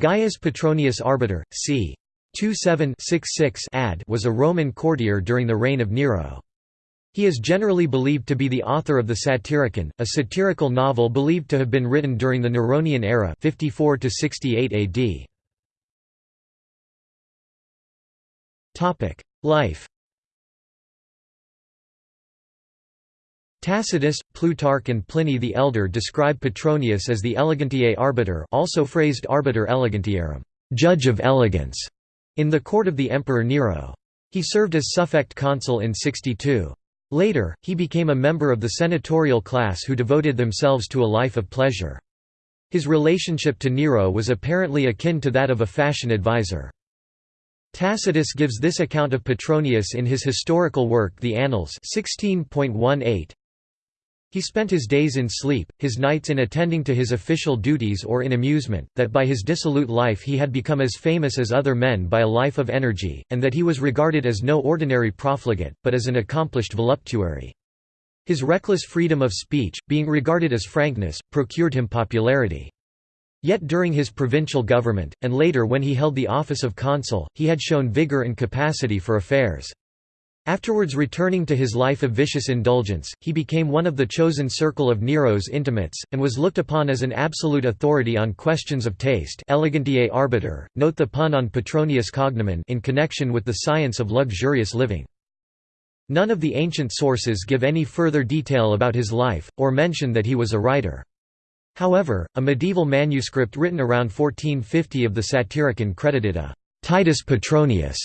Gaius Petronius Arbiter, c. 2766 ad was a Roman courtier during the reign of Nero. He is generally believed to be the author of the Satyricon, a satirical novel believed to have been written during the Neronian era 54 to 68 AD. Topic: Life. Tacitus, Plutarch and Pliny the Elder describe Petronius as the elegantiae arbiter also phrased arbiter elegantiarum, judge of elegance, in the court of the Emperor Nero. He served as suffect consul in 62. Later, he became a member of the senatorial class who devoted themselves to a life of pleasure. His relationship to Nero was apparently akin to that of a fashion advisor. Tacitus gives this account of Petronius in his historical work The Annals 16.18. He spent his days in sleep, his nights in attending to his official duties or in amusement, that by his dissolute life he had become as famous as other men by a life of energy, and that he was regarded as no ordinary profligate, but as an accomplished voluptuary. His reckless freedom of speech, being regarded as frankness, procured him popularity. Yet during his provincial government, and later when he held the office of consul, he had shown vigor and capacity for affairs. Afterwards returning to his life of vicious indulgence, he became one of the chosen circle of Nero's intimates, and was looked upon as an absolute authority on questions of taste elegantiae arbiter, note the pun on Petronius cognomen in connection with the science of luxurious living. None of the ancient sources give any further detail about his life, or mention that he was a writer. However, a medieval manuscript written around 1450 of the Satyricon credited a Titus Petronius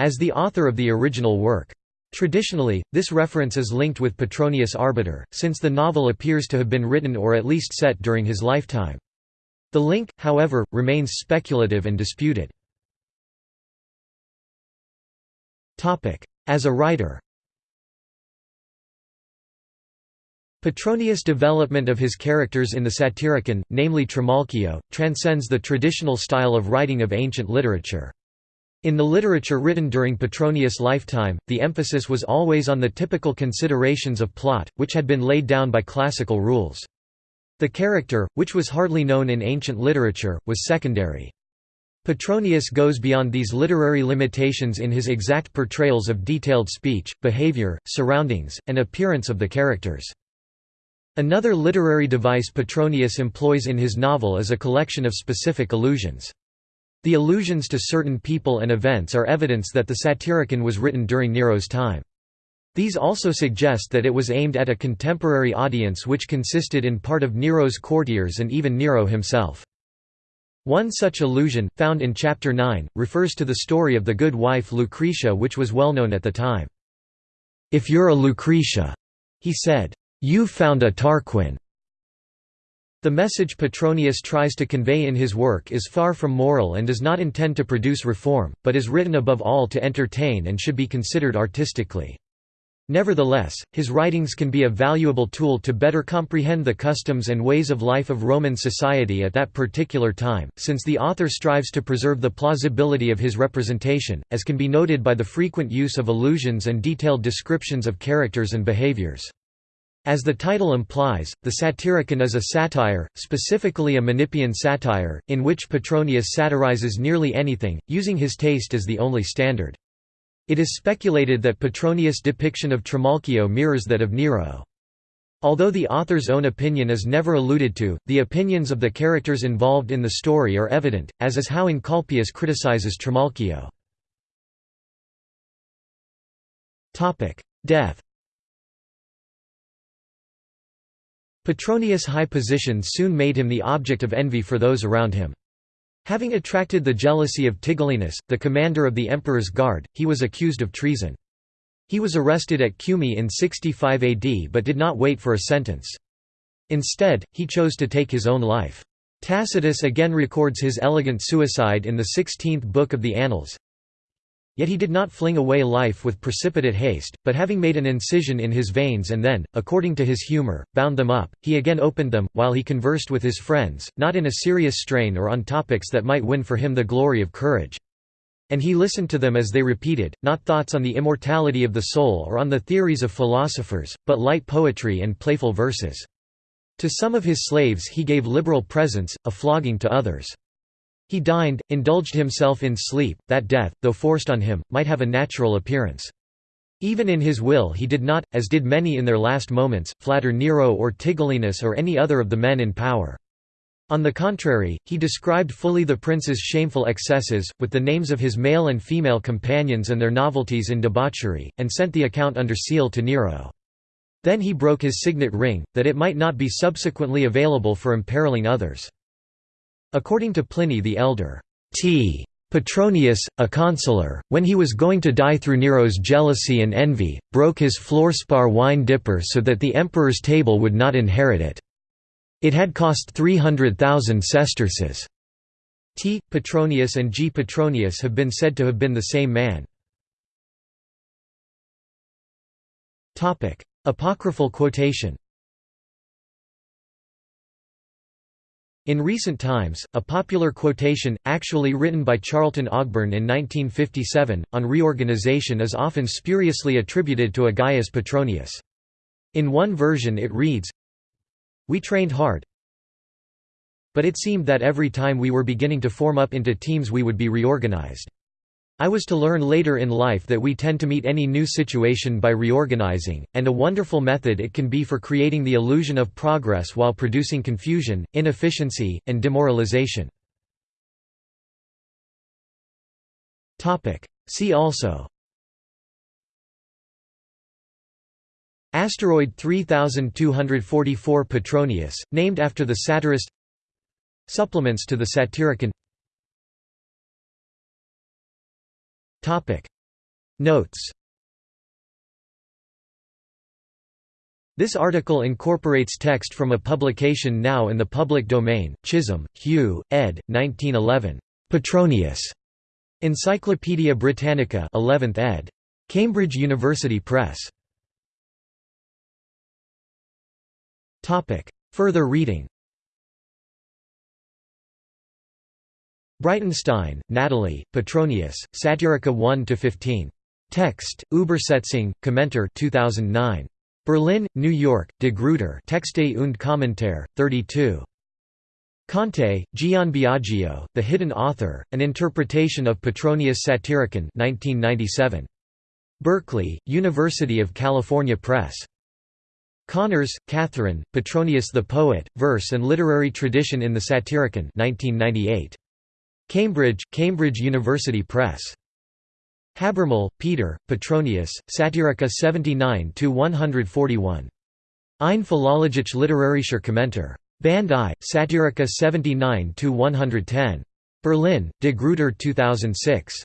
as the author of the original work. Traditionally, this reference is linked with Petronius Arbiter, since the novel appears to have been written or at least set during his lifetime. The link, however, remains speculative and disputed. As a writer Petronius' development of his characters in the Satyricon, namely Trimalchio, transcends the traditional style of writing of ancient literature. In the literature written during Petronius' lifetime, the emphasis was always on the typical considerations of plot, which had been laid down by classical rules. The character, which was hardly known in ancient literature, was secondary. Petronius goes beyond these literary limitations in his exact portrayals of detailed speech, behavior, surroundings, and appearance of the characters. Another literary device Petronius employs in his novel is a collection of specific allusions. The allusions to certain people and events are evidence that the Satyricon was written during Nero's time. These also suggest that it was aimed at a contemporary audience which consisted in part of Nero's courtiers and even Nero himself. One such allusion, found in Chapter 9, refers to the story of the good wife Lucretia which was well known at the time. "'If you're a Lucretia,' he said, "'you've found a Tarquin.' The message Petronius tries to convey in his work is far from moral and does not intend to produce reform, but is written above all to entertain and should be considered artistically. Nevertheless, his writings can be a valuable tool to better comprehend the customs and ways of life of Roman society at that particular time, since the author strives to preserve the plausibility of his representation, as can be noted by the frequent use of allusions and detailed descriptions of characters and behaviors. As the title implies, the Satyricon is a satire, specifically a Menippean satire, in which Petronius satirizes nearly anything, using his taste as the only standard. It is speculated that Petronius' depiction of Trimalchio mirrors that of Nero. Although the author's own opinion is never alluded to, the opinions of the characters involved in the story are evident, as is how Encolpius criticizes Trimalchio. Death Petronius' high position soon made him the object of envy for those around him. Having attracted the jealousy of Tigellinus, the commander of the emperor's guard, he was accused of treason. He was arrested at Cumae in 65 AD but did not wait for a sentence. Instead, he chose to take his own life. Tacitus again records his elegant suicide in the 16th book of the Annals. Yet he did not fling away life with precipitate haste, but having made an incision in his veins and then, according to his humour, bound them up, he again opened them, while he conversed with his friends, not in a serious strain or on topics that might win for him the glory of courage. And he listened to them as they repeated, not thoughts on the immortality of the soul or on the theories of philosophers, but light poetry and playful verses. To some of his slaves he gave liberal presents, a flogging to others. He dined, indulged himself in sleep, that death, though forced on him, might have a natural appearance. Even in his will he did not, as did many in their last moments, flatter Nero or Tigellinus or any other of the men in power. On the contrary, he described fully the prince's shameful excesses, with the names of his male and female companions and their novelties in debauchery, and sent the account under seal to Nero. Then he broke his signet ring, that it might not be subsequently available for imperiling others. According to Pliny the Elder, T. Petronius, a consular, when he was going to die through Nero's jealousy and envy, broke his fluorspar wine dipper so that the emperor's table would not inherit it. It had cost 300,000 sesterces. T. Petronius and G. Petronius have been said to have been the same man. Apocryphal quotation In recent times, a popular quotation, actually written by Charlton Ogburn in 1957, on reorganization is often spuriously attributed to a Gaius Petronius. In one version it reads, we trained hard. But it seemed that every time we were beginning to form up into teams we would be reorganized. I was to learn later in life that we tend to meet any new situation by reorganizing, and a wonderful method it can be for creating the illusion of progress while producing confusion, inefficiency, and demoralization. See also Asteroid 3244 Petronius, named after the satirist Supplements to the Satyricon Notes This article incorporates text from a publication now in the public domain, Chisholm, Hugh, ed. 1911. Petronius. Encyclopædia Britannica 11th ed. Cambridge University Press. Further reading Breitenstein, Natalie, Petronius, Satyrica 1–15. Text, Übersetzung, Kommentator 2009. Berlin, New York, De Gruyter Texte und Kommentar, 32. Conte, Gian Biagio, The Hidden Author, An Interpretation of Petronius Satyricon 1997. Berkeley, University of California Press. Connors, Catherine, Petronius the Poet, Verse and Literary Tradition in the Satyricon 1998. Cambridge, Cambridge University Press. Habermehl, Peter, Petronius, Satyrica 79–141. Ein Philologisch literarischer Kommentar. Band I, Satyrica 79–110. Berlin, De Gruyter 2006.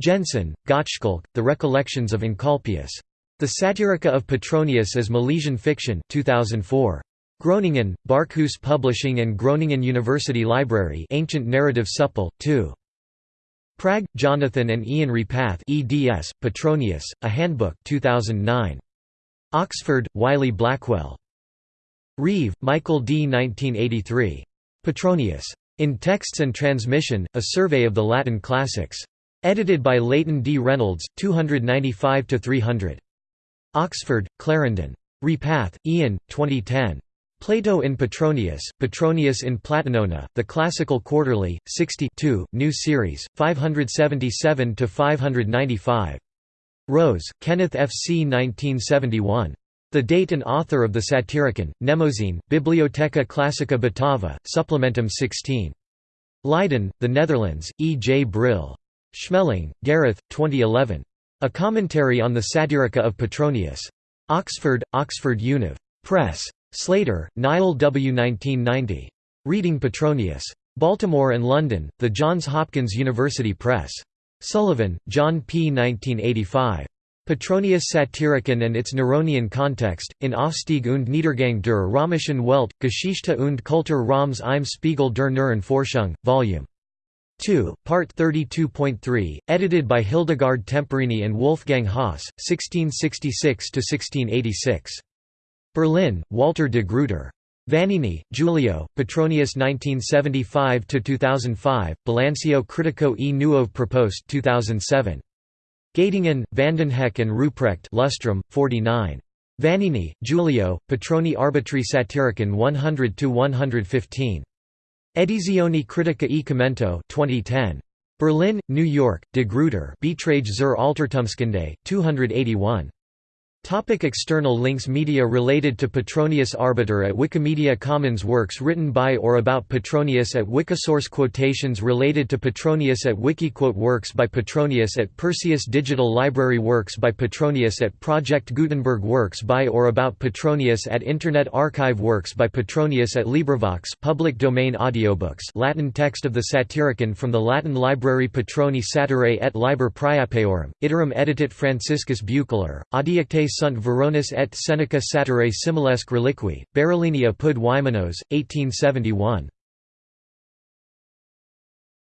Jensen, Gottschalk, The Recollections of Encolpius. The Satyrica of Petronius as Milesian Fiction 2004. Groningen, Barkhuis Publishing and Groningen University Library Ancient Narrative Supple, 2. Prag, Jonathan and Ian Repath eds, Petronius, A Handbook 2009. Oxford, Wiley Blackwell. Reeve, Michael D. 1983. Petronius. In Texts and Transmission, A Survey of the Latin Classics. Edited by Leighton D. Reynolds, 295–300. Oxford, Clarendon. Repath, Ian, 2010. Plato in Petronius, Petronius in Platonona, The Classical Quarterly, 60 new series, 577–595. Rose, Kenneth F. C. 1971. The date and author of the Satyricon, Mnemosyne, Bibliotheca Classica Batava, Supplementum 16. Leiden, The Netherlands, E. J. Brill. Schmeling, Gareth, 2011. A Commentary on the Satyrica of Petronius. Oxford, Oxford Univ. Press. Slater, Niall W. 1990. Reading Petronius. Baltimore and London, The Johns Hopkins University Press. Sullivan, John P. 1985. Petronius Satyricon and its Neronian Context, in Aufstieg und Niedergang der römischen Welt, Geschichte und Kultur Roms im Spiegel der Neueren Forschung, Vol. 2, Part 32.3, edited by Hildegard Temporini and Wolfgang Haas, 1666–1686. Berlin, Walter de Gruyter. Vannini, Giulio, Petronius 1975–2005, Bilancio Critico e Nuove Proposte 2007. Göttingen, Vandenhoeck and Ruprecht Lustrum, 49. Vannini, Giulio, Petroni Arbitri Satyricon 100–115. Edizioni Critica e Commento 2010. Berlin, New York, De Gruyter Beiträge zur Altertumskunde, 281. Topic external links Media related to Petronius Arbiter at Wikimedia Commons Works written by or about Petronius at Wikisource Quotations related to Petronius at Wikiquote Works by Petronius at Perseus Digital Library Works by Petronius at Project Gutenberg Works by or about Petronius at Internet Archive Works by Petronius at LibriVox public domain audiobooks Latin text of the Satyricon from the Latin Library Petroni Satirae et Liber Priapeorum, iterum editit Franciscus Buecheler, adiacte sunt Veronis et Seneca satire similesque reliqui, Berolini apud Wymenos, 1871.